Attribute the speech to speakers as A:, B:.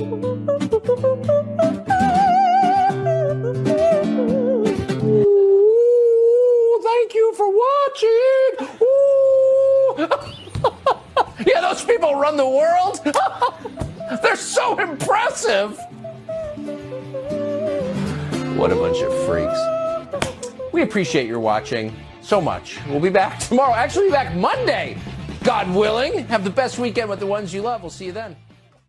A: Ooh, thank you for watching. Ooh. yeah, those people run the world. They're so impressive. What a bunch of freaks. We appreciate your watching so much. We'll be back tomorrow. Actually, be back Monday, God willing. Have the best weekend with the ones you love. We'll see you then.